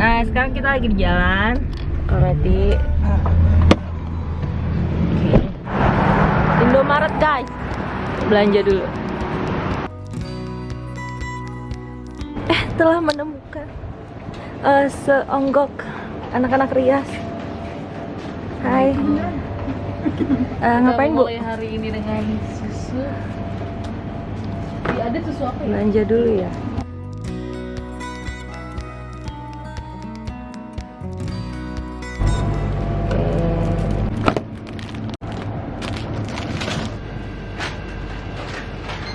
Nah, sekarang kita lagi di jalan Meti. Oke. Indomaret, guys. Belanja dulu. Eh, telah menemukan eh, seonggok anak-anak rias. Hai. Eh, ngapain, Bu? hari ini dengan susu Iya, ada susu apa ya? Belanja dulu ya.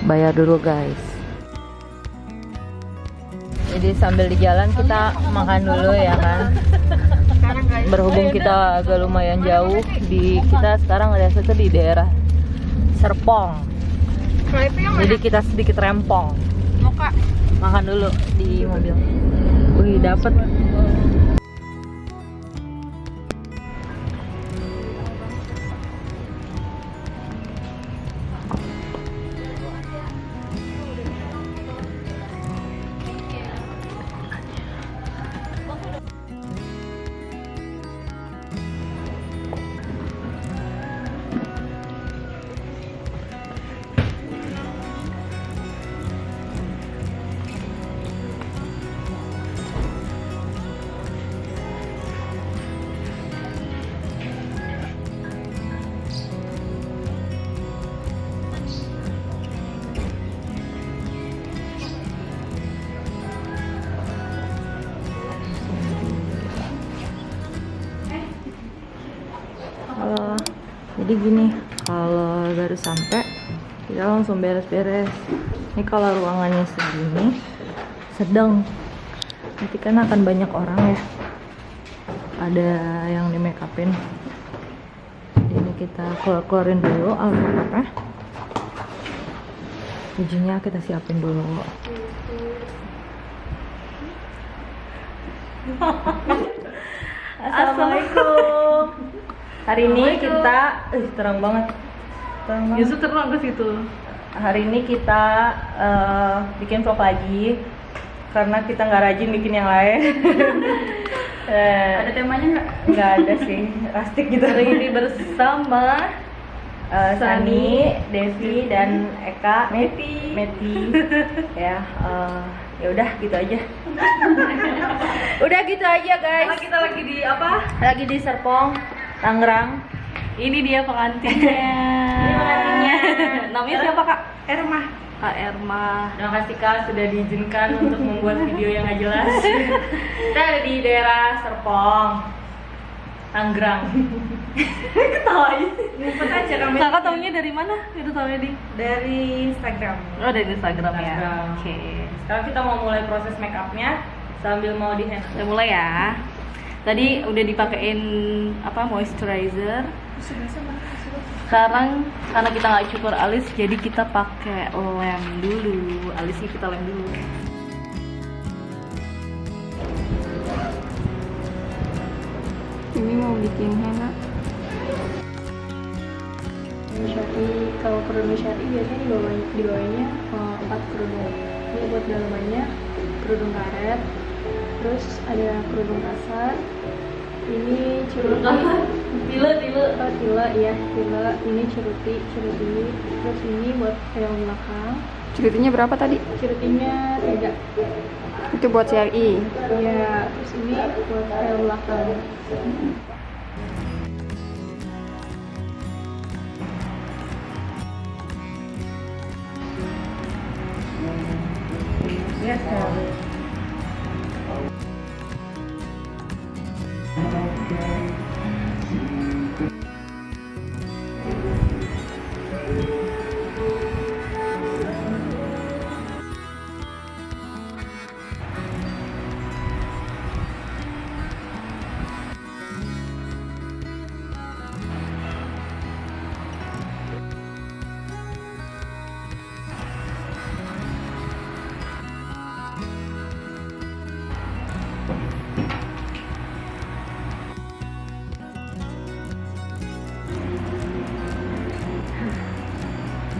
Bayar dulu guys. Jadi sambil di jalan kita makan dulu ya kan. Berhubung kita agak lumayan jauh di kita sekarang ada satu di daerah Serpong. Jadi kita sedikit rempong. Makan dulu di mobil. Wih, dapet. Jadi gini, kalau baru sampai kita langsung beres-beres. Ini kalau ruangannya segini sedang. Nanti kan akan banyak orang ya. Ada yang di make upin. Ini kita keluar-keluarin dulu alat-alatnya. Bajunya kita siapin dulu. Assalamualaikum. Hari ini kita, eh terang banget. Terang banget. Yusuf terang ke situ Hari ini kita eh, bikin vlog lagi karena kita nggak rajin bikin yang lain. Eh, Ada temanya nggak? nggak ada sih, rastik gitu. Hari ini bersama Eh, Sani, Devi dan Eka, Meti. Meti, ya, eh, ya udah gitu aja. udah gitu aja guys. Karena kita lagi di apa? Lagi di Serpong, Tangerang. Ini dia pengantinnya pengantinnya. Namanya siapa kak? Erma. Kak Erma Terima kasih Kak sudah diizinkan untuk membuat video yang nggak jelas. Kita ada di daerah Serpong, Tangerang. Ketawain. Ngumpet aja kami. Kakak taunya dari mana? Itu taunya di? Dari Instagram. Oh dari Instagram, ya Instagram. Oke Sekarang kita mau mulai proses make upnya sambil mau di hand. Kita mulai ya Tadi udah dipakein apa moisturizer. Sekarang karena kita nggak cukur alis jadi kita pakai lem dulu. Alisnya kita lem dulu. Ini mau bikin henna. Syari, kalau kerudung syari biasanya di bawah di bawahnya eh, empat kerudung. Ini buat dalamannya kerudung karet, terus ada kerudung kasar. Ini ceruti, tile tile oh tila ya tila. Ini ceruti, ceruti. Terus ini buat helm belakang. Ceritinya berapa tadi? Cerutinya tiga. Itu buat CRI. Ya, terus ini buat helm belakang. Yes,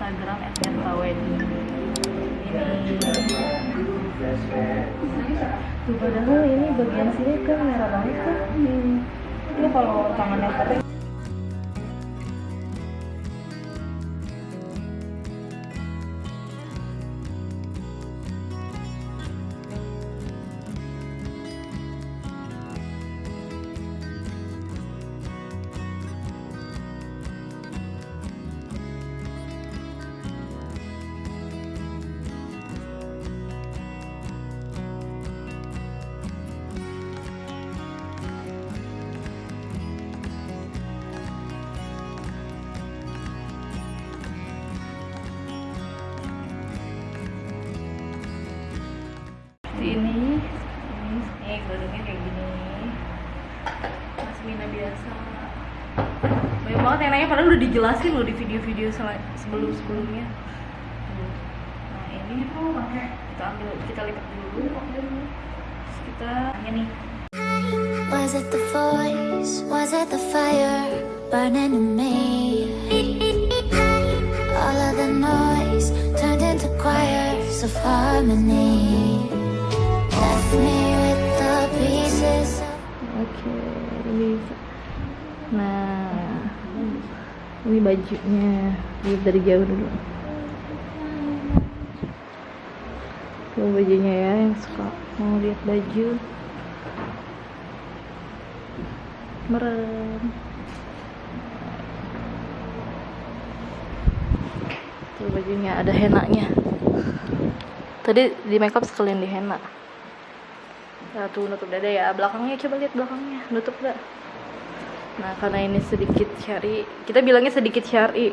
Instagram ini tuh padahal ini bagian sini kan merah banget tuh ini kalau tangannya kerudungnya kayak gini Mina biasa banyak banget yang nanya padahal udah dijelasin loh di video-video sebelum sebelumnya nah ini kita ambil kita lipat dulu terus kita ini nih Was it the voice? Was it the fire burning in me? All of the noise turned into choirs of harmony. Bajunya. Lihat dari jauh dulu. Tuh bajunya ya yang suka mau lihat baju. Merem. Tuh bajunya ada henaknya. Tadi di makeup sekalian di henna. Nah, tuh nutup dada ya. Belakangnya coba lihat belakangnya. Nutup gak? Nah, karena ini sedikit syari, kita bilangnya sedikit syari.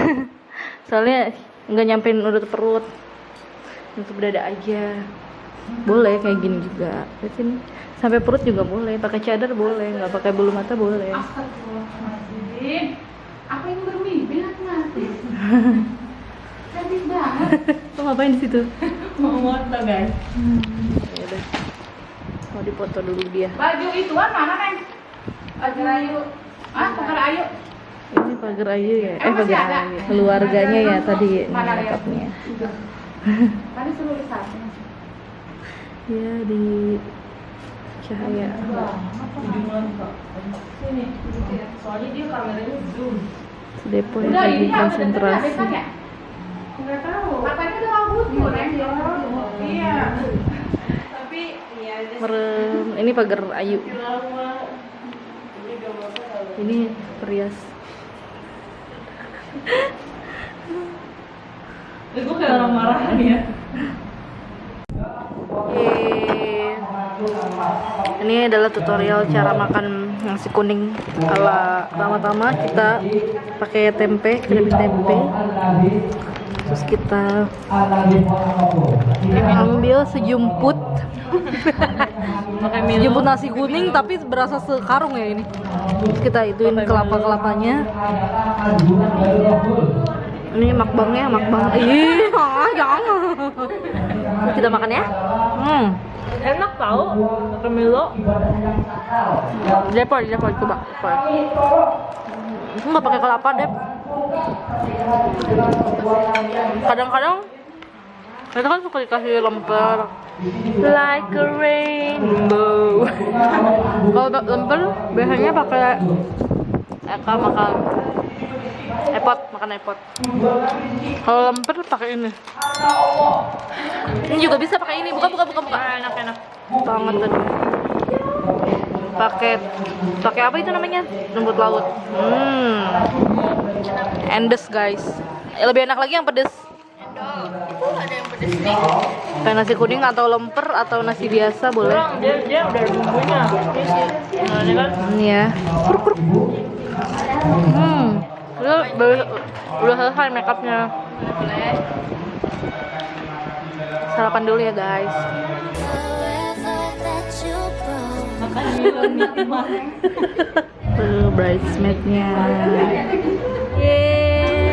Soalnya nggak nyampein nutup perut. Nutup dada aja. Boleh kayak gini juga. Lihat sini. Sampai perut juga boleh. Pakai cadar boleh, nggak pakai bulu mata boleh. Apa yang bermimpi nanti? Cantik banget. Lo ngapain di situ? mau foto guys Ya udah. Mau dipoto dulu dia. Baju ituan mana neng? Baju ayu. Ah, pakai ayu. Ini pagar ayu ya? Eh pagar ayu. Keluarganya ya tadi Mana lihat? makeupnya. Tadi suruh lihat. Ya di cahaya. Sini, ya. soalnya dia kameranya zoom Depo yang Udah lagi konsentrasi. ya? Enggak tahu. Katanya udah rambut. Iya. Tapi iya Merem. Ini pagar ayu. Ini perias. gue kayak orang marahan ya. Ini adalah tutorial cara makan nasi kuning ala pertama-tama kita pakai tempe, keripik tempe. Terus kita ambil sejumput sejumput nasi kuning tapi berasa sekarung ya ini. Terus kita ituin kelapa-kelapanya. Ini makbangnya, makbang. Ih, ah, jangan. Kita makan ya. Hmm. enak tau pakai Milo Depor, depor, coba. Depor. Itu nggak pakai kelapa, Dep. Kadang-kadang kita kan suka dikasih lemper like a rainbow. Kalau lemper biasanya pakai Eka makan epot, makan epot. Kalau lemper pakai ini. Ini juga bisa pakai ini. Buka, buka, buka, buka. Enak, enak. Banget tadi. Pakai pakai apa itu namanya? Rumput laut. Hmm. Endes, guys. Eh, Lebih enak lagi yang pedes. Kayak nasi kuning atau lemper atau nasi biasa boleh. dia dia udah ada bumbunya nah ini kan Ini ya. Hmm. Udah, udah, selesai makeupnya. Sarapan dulu ya guys. Tuh bridesmaidnya.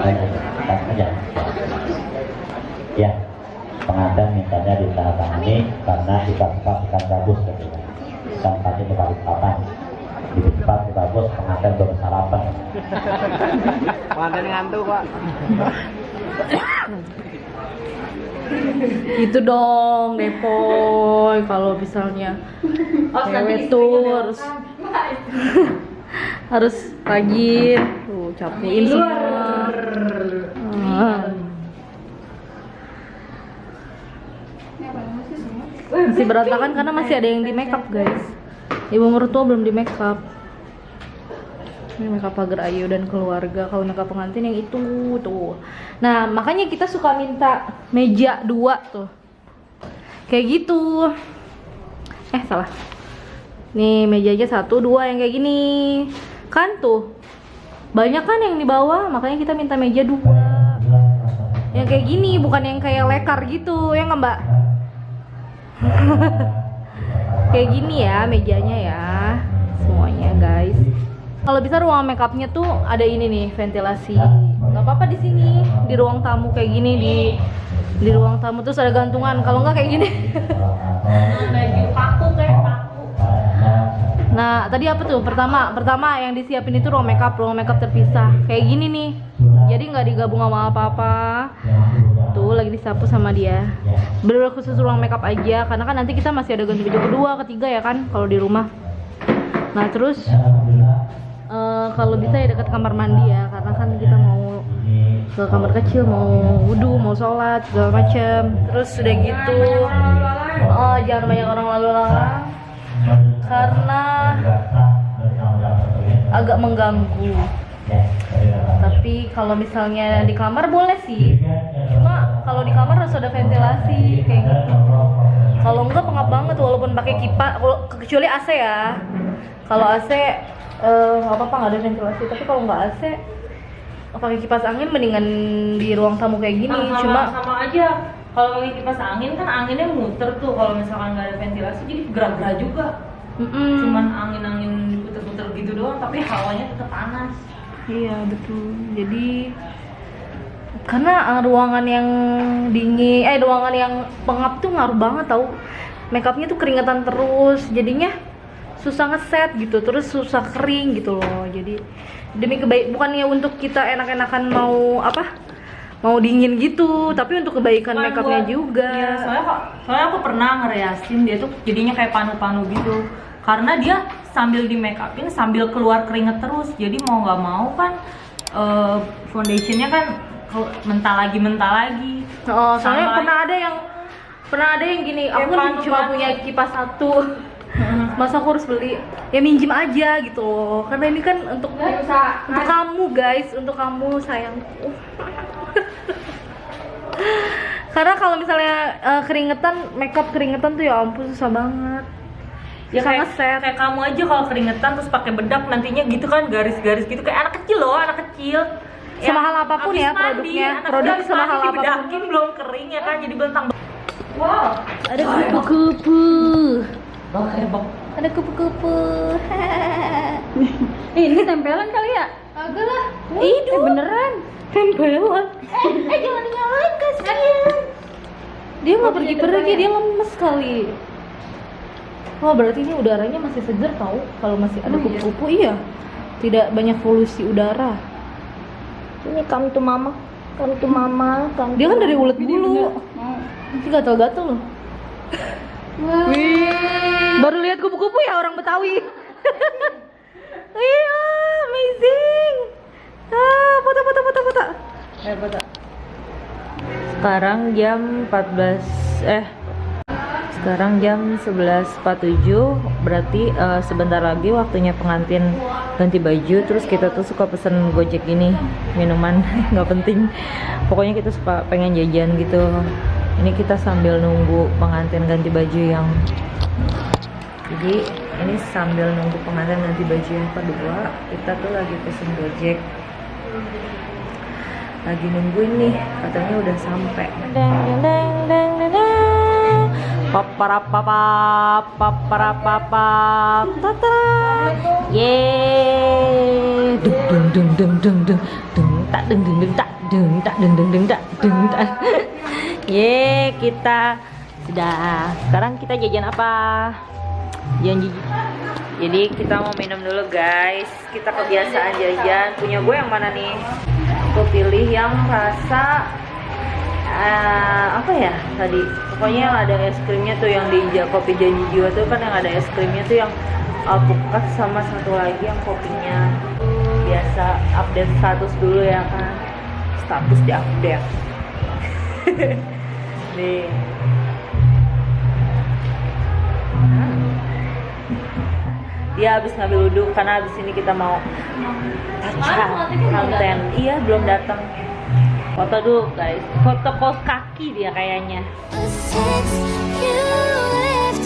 aja ya pengantin mintanya ditandatangani karena sifat-sifat bukan bagus gitu tempatnya di balik papan. Di tempat bagus pengantin belum sarapan. Itu dong depoy kalau misalnya cewek tuh harus harus rajin tuh capein semua. Masih berantakan karena masih ada yang di makeup guys. Ibu mertua belum di makeup ini makeup pagar Ayu dan keluarga kalau makeup pengantin yang itu tuh. Nah makanya kita suka minta meja dua tuh. Kayak gitu. Eh salah. Nih mejanya satu dua yang kayak gini. Kan tuh banyak kan yang di bawah makanya kita minta meja dua. Yang kayak gini bukan yang kayak lekar gitu ya nggak mbak? Kayak gini ya mejanya ya semuanya guys. Kalau bisa ruang makeupnya tuh ada ini nih ventilasi. Nggak apa-apa di sini di ruang tamu kayak gini di di ruang tamu terus ada gantungan. Kalau nggak kayak gini. Paku kayak nah tadi apa tuh? Pertama pertama yang disiapin itu ruang makeup ruang makeup terpisah. Kayak gini nih. Jadi nggak digabung sama apa-apa. Tuh lagi disapu sama dia. Bener khusus ruang makeup aja. Karena kan nanti kita masih ada ganti baju kedua ketiga ya kan kalau di rumah. Nah terus eh, kalau bisa ya dekat kamar mandi ya. Karena kan kita mau ke kamar kecil mau wudhu mau sholat segala macem. Terus udah gitu oh jangan banyak orang lalu lalang karena agak mengganggu. Tapi kalau misalnya di kamar boleh sih. Cuma kalau di kamar harus ada ventilasi kayak gitu. Kalau enggak pengap banget walaupun pakai kipas kalau- kecuali AC ya. Kalau AC eh, nggak apa-apa nggak ada ventilasi. Tapi kalau nggak AC pakai kipas angin mendingan di ruang tamu kayak gini. Sama, cuma sama aja. Kalau pakai kipas angin kan anginnya muter tuh. Kalau misalkan nggak ada ventilasi jadi gerak-gerak juga Mm-mm. cuman angin-angin diputer-puter gitu doang tapi hawanya tetap panas Iya betul. Jadi karena eh, ruangan yang dingin, eh ruangan yang pengap tuh ngaruh banget tau. Makeupnya tuh keringetan terus, jadinya susah ngeset gitu, terus susah kering gitu loh. Jadi demi kebaik bukannya untuk kita enak-enakan mau apa? Mau dingin gitu, tapi untuk kebaikan Cuman makeupnya juga. Iya, soalnya kok soalnya aku pernah ngereasin dia tuh jadinya kayak panu-panu gitu karena dia sambil di make upin sambil keluar keringet terus jadi mau nggak mau kan eh, foundationnya kan mental lagi mental lagi Oh, soalnya Sama pernah ada yang pernah ada yang gini, aku kan cuma punya kipas satu. Masa aku harus beli? Ya minjem aja gitu loh. Karena ini kan untuk untuk kamu guys, untuk kamu sayangku. Karena kalau misalnya eh, keringetan, makeup keringetan tuh ya ampun susah banget. Ya kayak, kayak kamu aja kalau keringetan terus pakai bedak nantinya gitu kan garis-garis gitu kayak anak kecil loh anak kecil Yang Semahal apa pun ya mandi, produknya, anak produk semahal apa pun. belum kering ya kan jadi bentang wow Ada kupu-kupu. Ada kupu-kupu. Ini tempelan kali ya? Agak lah. Itu beneran. Tempelan. Eh, eh jangan dinyalain kasihan. Dia nggak pergi-pergi, dia lemes kali. Oh berarti ini udaranya masih segar tau kalau masih ada kupu-kupu iya. Tidak banyak polusi udara. ini come to mama come to mama come Dia kan dari ulet bulu. Nanti gatal-gatal loh. Wih, baru lihat kupu-kupu ya orang Betawi. Iya, amazing. Ah, foto foto foto foto. Eh, foto. Sekarang jam 14 eh sekarang jam 11.47 berarti eh, sebentar lagi waktunya pengantin ganti baju terus kita tuh suka pesen gojek gini minuman nggak penting. Pokoknya kita suka pengen jajan gitu. Ini kita sambil nunggu pengantin ganti baju yang jadi ini sambil nunggu pengantin ganti baju yang kedua kita tuh lagi pesen gojek. Lagi nungguin nih katanya udah sampai. Deng deng deng paparapapap paparapapap tata yeay dung dung dung dung dung dung tak dung dung dung tak dung tak dung dung dung tak dung tak yeay kita sudah sekarang kita jajan apa janji jadi kita mau minum dulu guys kita kebiasaan jajan punya gue yang mana nih aku pilih yang rasa eh, apa ya tadi? Pokoknya yang ada es krimnya tuh yang di kopi janji jiwa tuh kan yang ada es krimnya tuh yang alpukat sama satu lagi yang kopinya biasa update status dulu ya kan? Status di update. Nih. Dia habis ngambil wudhu karena habis ini kita mau touch konten. iya belum datang foto dulu guys. Foto kos kaki dia kayaknya.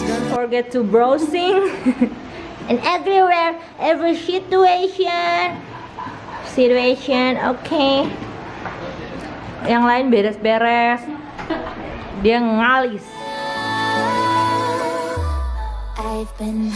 Don't forget to browsing. And everywhere every situation. Situation oke yang lain beres-beres. Dia ngalis. I've been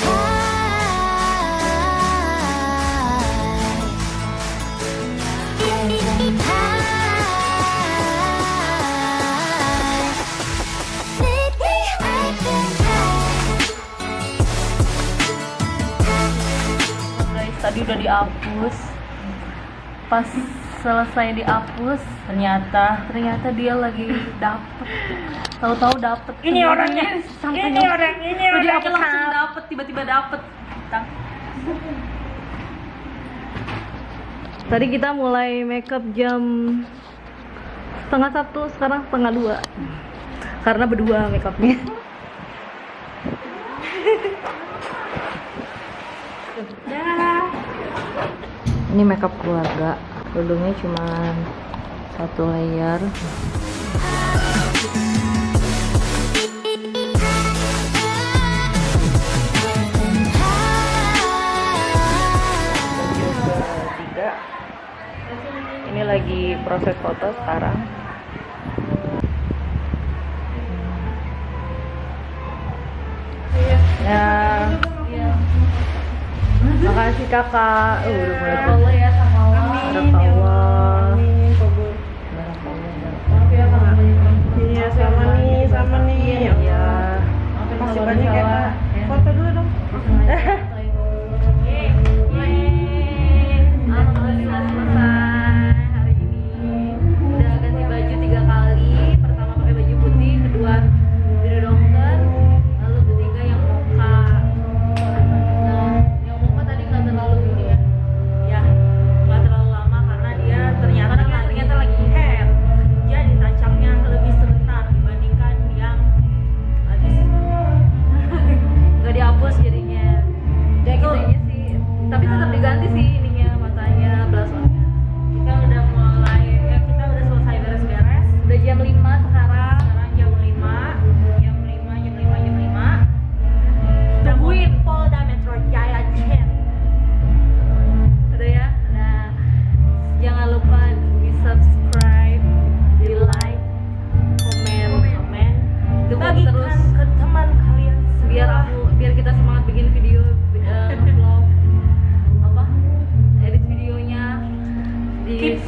tadi udah dihapus. Pas selesai dihapus ternyata. ternyata dia lagi dapet. Tahu-tahu dapet Ini orangnya. sampai Ini orang, ini orang. dihapus langsung dapet tiba-tiba dapet. Tadi kita mulai makeup jam setengah satu sekarang setengah dua. Karena berdua makeupnya ini makeup keluarga. Kerudungnya cuma satu layer. Ini lagi proses foto sekarang kakak uh, udah mulai Allah ya sama Allah Barakallah. Iya sama nih, sama nih. Ya. Masih banyak ya Kak. Foto dulu dong.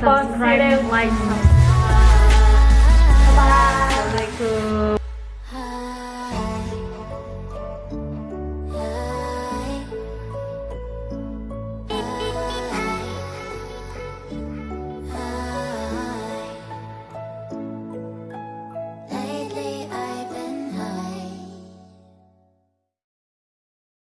Subscribe like subscribe